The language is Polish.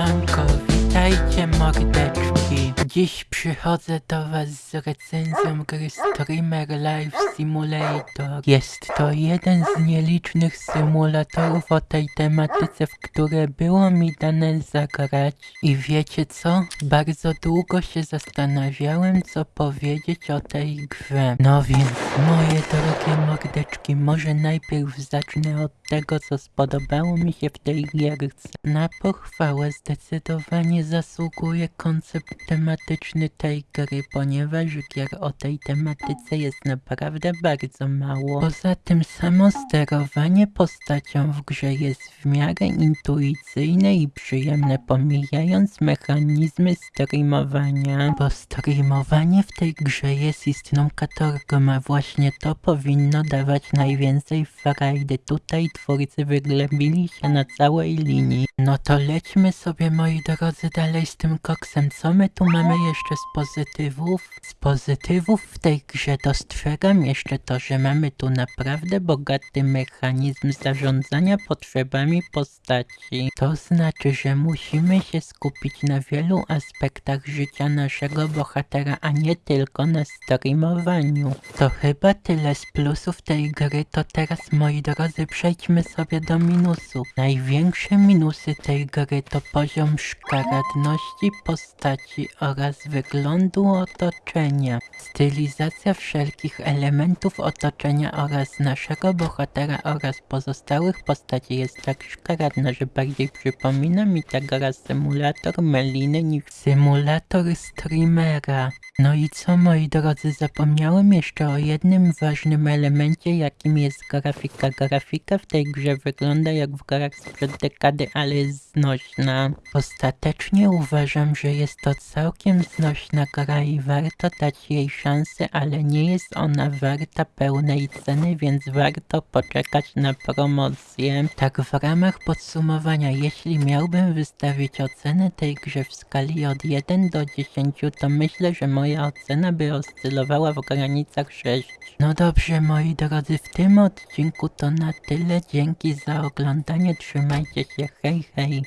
Mount Cove. Witajcie mordeczki. Dziś przychodzę do was z recenzją gry Streamer Live Simulator. Jest to jeden z nielicznych symulatorów o tej tematyce, w które było mi dane zagrać. I wiecie co? Bardzo długo się zastanawiałem, co powiedzieć o tej grze. No więc, moje drogie mordeczki, może najpierw zacznę od tego, co spodobało mi się w tej gierce. Na pochwałę zdecydowanie zasługuje koncept tematyczny tej gry, ponieważ gier o tej tematyce jest naprawdę bardzo mało. Poza tym samo sterowanie postacią w grze jest w miarę intuicyjne i przyjemne, pomijając mechanizmy streamowania, bo streamowanie w tej grze jest istną katorgą, a właśnie to powinno dawać najwięcej frajdy. Tutaj twórcy wyglębili się na całej linii. No to lećmy sobie moi drodzy dalej z tym koksem. Co my tu mamy jeszcze z pozytywów? Z pozytywów w tej grze dostrzegam jeszcze to, że mamy tu naprawdę bogaty mechanizm zarządzania potrzebami postaci. To znaczy, że musimy się skupić na wielu aspektach życia naszego bohatera, a nie tylko na streamowaniu. To chyba tyle z plusów tej gry, to teraz moi drodzy przejdźmy sobie do minusów. Największe minusy tej gry to poziom szkaradności postaci oraz wyglądu otoczenia. Stylizacja wszelkich elementów otoczenia oraz naszego bohatera oraz pozostałych postaci jest tak szkaradna, że bardziej przypomina mi tego raz symulator Meliny niż symulator streamera. No i co moi drodzy, zapomniałem jeszcze o jednym ważnym elemencie, jakim jest grafika. Grafika w tej grze wygląda jak w grach sprzed dekady, ale jest znośna. Ostatecznie uważam, że jest to całkiem znośna gra i warto dać jej szansę, ale nie jest ona warta pełnej ceny, więc warto poczekać na promocję. Tak w ramach podsumowania, jeśli miałbym wystawić ocenę tej grze w skali od 1 do 10, to myślę, że moja ocena by oscylowała w granicach 6. No dobrze moi drodzy, w tym odcinku to na tyle. Dzięki za oglądanie, trzymajcie się, hej hej.